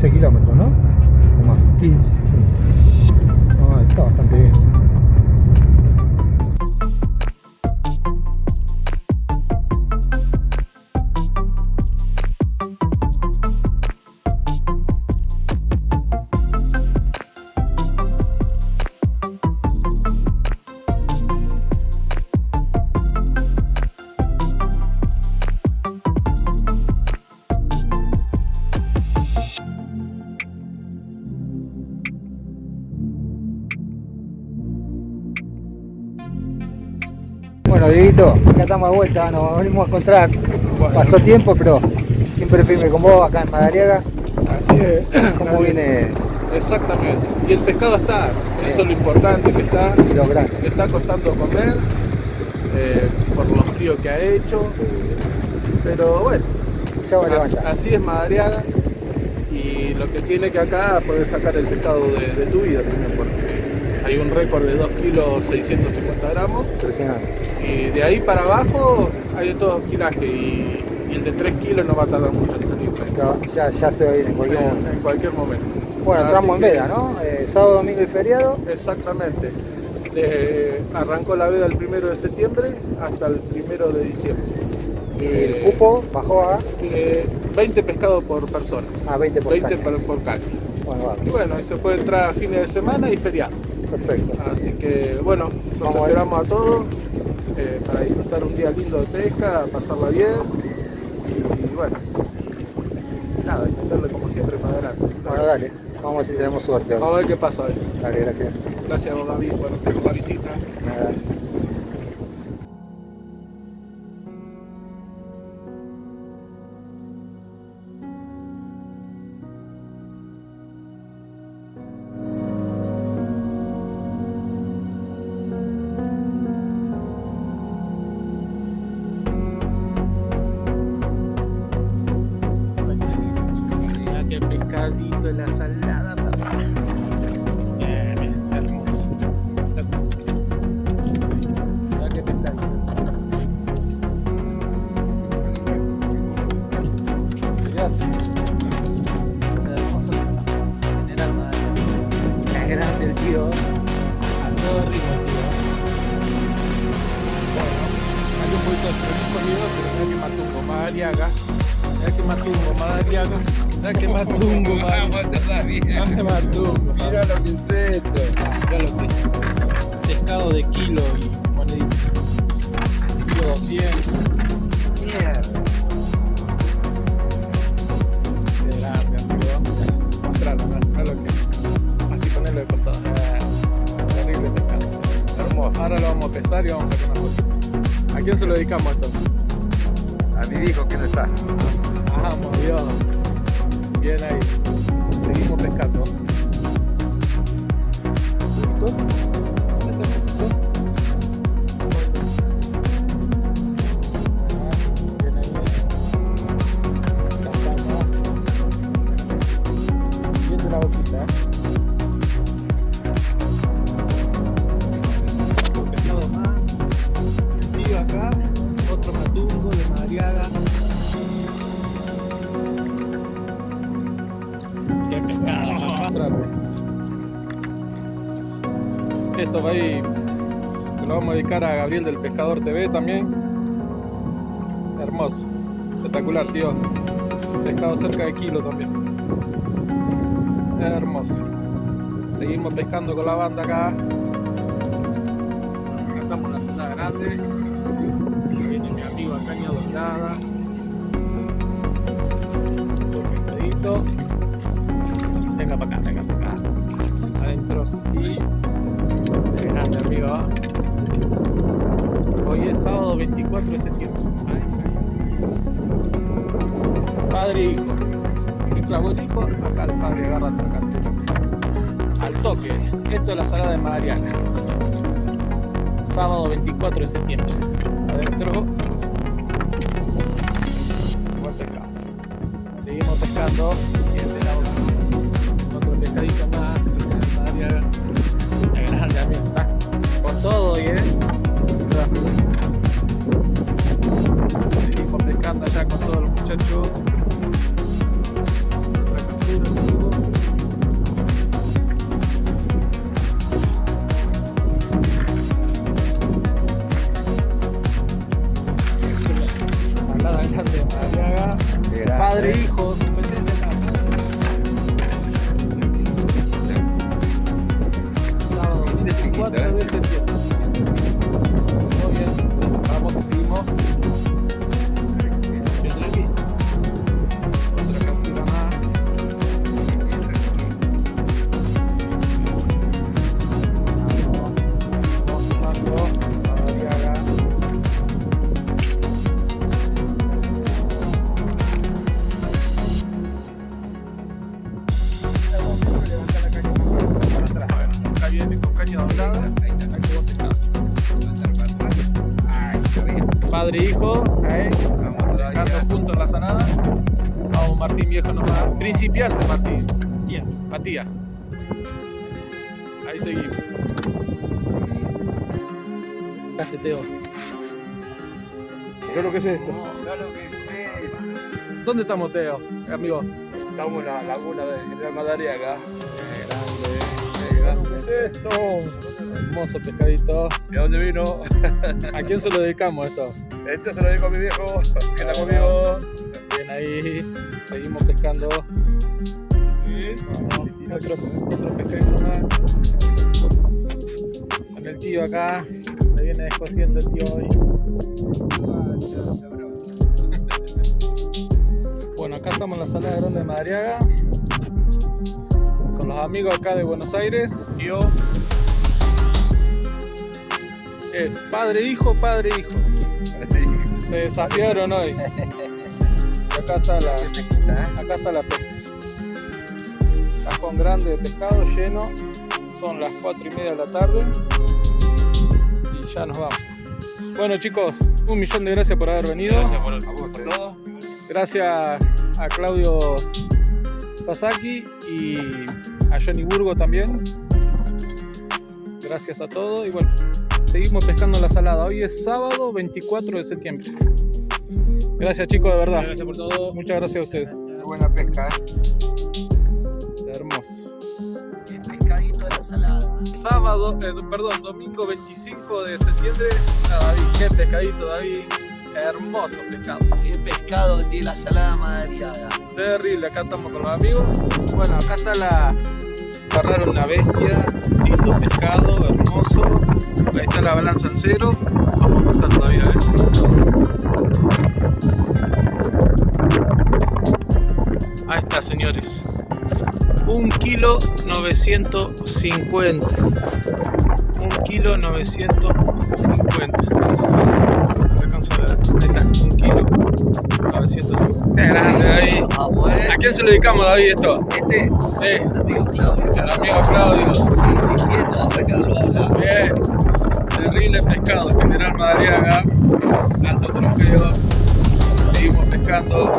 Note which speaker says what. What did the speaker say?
Speaker 1: 15 kilómetros, ¿no? O más.
Speaker 2: 15.
Speaker 1: 15. Ah, está bastante bien. Bueno, Dieguito, acá estamos de vuelta, nos venimos a encontrar. Pasó tiempo, pero siempre firme con vos acá en Madariaga.
Speaker 3: Así es.
Speaker 1: ¿Cómo viene
Speaker 3: Exactamente. Y el pescado está, eso es lo importante, que está,
Speaker 1: y grandes?
Speaker 3: le está costando comer, eh, por lo frío que ha hecho. Pero bueno, así, es Madariaga. Y lo que tiene que acá poder sacar el pescado de, de tu vida también, porque hay un récord de 2 kilos 650 gramos.
Speaker 1: Impresionante.
Speaker 3: Y de ahí para abajo hay de todo kilaje y, y el de 3 kilos no va a tardar mucho en salir.
Speaker 1: Ya, ya, se va a ir en cualquier momento.
Speaker 3: En, en cualquier momento.
Speaker 1: Bueno, entramos en veda, ¿no? Eh, sábado, domingo y feriado.
Speaker 3: Exactamente. De- arrancó la veda el primero de septiembre hasta el primero de diciembre.
Speaker 1: Y
Speaker 3: Eh,
Speaker 1: el cupo bajó a 15.
Speaker 3: Eh, 20 pescados por persona.
Speaker 1: a 20 por
Speaker 3: 20
Speaker 1: caña.
Speaker 3: por, por caña.
Speaker 1: Bueno, va,
Speaker 3: Y bueno, y se puede entrar a fines de semana y feriado.
Speaker 1: Perfecto.
Speaker 3: Así que bueno,
Speaker 1: a ver.
Speaker 3: esperamos a todos eh, para disfrutar un día lindo de pesca, pasarla bien. Y, bueno, nada, intentarle como siempre para adelante.
Speaker 1: Bueno, dale. Vamos a ver si tenemos suerte.
Speaker 3: Vamos a ver qué pasa hoy.
Speaker 1: Dale, gracias.
Speaker 3: Gracias, Gaby, por, por la visita.
Speaker 1: Nada.
Speaker 3: Madariaga. Mira que matungo, Madariaga. Mira que matungo, Madariaga. Mira que matungo. Mira lo que es esto. Mira lo que es. Pescado de kilo y monedita. Kilo 200. Mierda. Qué grande, amigo. Mostrarlo, ¿no? Mira lo que. Así ponerlo de costado. Terrible pescado. Hermoso. Ahora lo vamos a pesar y vamos a sacar una foto. ¿A quién se lo dedicamos esto?
Speaker 2: Mi hijo que no está.
Speaker 3: Vamos, Dios. Bien ahí. Seguimos pescando. Esto va ahí, lo vamos a dedicar a Gabriel del Pescador TV también. Hermoso, espectacular, tío. Pescado cerca de kilo también. Hermoso. Seguimos pescando con la banda acá. Acá estamos en la celda grande. Viene mi amigo a caña doblada. Un pescadito. Para acá, para acá. Adentro sí. Grande amigo. Hoy es sábado 24 de septiembre. Ay, ay. Padre e hijo. Si clavó el hijo, acá el padre agarra otra captura. Al toque. Esto es la salada de Mariana. Sábado 24 de septiembre. Adentro. Buen pescado. Seguimos pescando. Bien de la boca. Otro pescadito más. Ya con todo hoy, eh. Seguimos pescando allá con todos los muchachos. 24 Padre e hijo, ahí, pescando juntos en la sanada. Vamos, Martín viejo nomás. Principiante, Martín. Matías. Ahí seguimos. Fíjate, Teo. ¿Qué es lo que es esto?
Speaker 2: Claro que sí.
Speaker 3: ¿Dónde estamos, Teo? Amigo.
Speaker 2: Estamos en la laguna de General Madariaga.
Speaker 3: ¿Qué es esto? Hermoso pescadito.
Speaker 2: ¿De dónde vino?
Speaker 3: ¿A quién se lo dedicamos esto?
Speaker 2: Este se lo digo a mi viejo, que está conmigo.
Speaker 3: Bien ahí, seguimos pescando. Vamos, otro, otro pescadito más. Con el tío acá, me viene descosiendo el tío hoy. Bueno, acá estamos en la sala de Grande de Madariaga. Amigos acá de Buenos Aires. Yo. Es padre, hijo, padre, hijo. Se desafiaron hoy. Y acá está la, acá está la pesca. Cajón grande de pescado lleno. Son las 4 y media de la tarde. Y ya nos vamos. Bueno chicos, un millón de gracias por haber venido.
Speaker 2: Gracias por, a vos, todo.
Speaker 3: Gracias a Claudio Sasaki y a Johnny Burgo también. Gracias a todos y bueno, seguimos pescando la salada. Hoy es sábado 24 de septiembre. Gracias chicos, de verdad.
Speaker 4: Gracias por todo.
Speaker 3: Muchas gracias a ustedes.
Speaker 2: Buena pesca, ¿eh?
Speaker 3: Hermoso.
Speaker 4: El pescadito de la salada.
Speaker 3: Sábado, eh, perdón, domingo 25 de septiembre. Ah, David, qué pescadito, David. Hermoso pescado.
Speaker 4: Qué pescado de la salada madariaga.
Speaker 3: Terrible, acá estamos con los amigos. Bueno, acá está la. Agarraron una bestia, lindo pescado, hermoso. Ahí está la balanza en cero. Vamos a pasar todavía, ¿eh? Ahí está, señores. Un kilo 950. Un kilo 950. Kilo 950. Qué grande, David. ¿A quién se lo dedicamos, David, esto?
Speaker 4: Este,
Speaker 3: Sí,
Speaker 4: el amigo Claudio.
Speaker 3: el amigo Claudio.
Speaker 4: Sí, insistiendo a sacarlo a.
Speaker 3: Bien. Terrible pescado, General Madariaga. Alto trofeo. Seguimos pescando.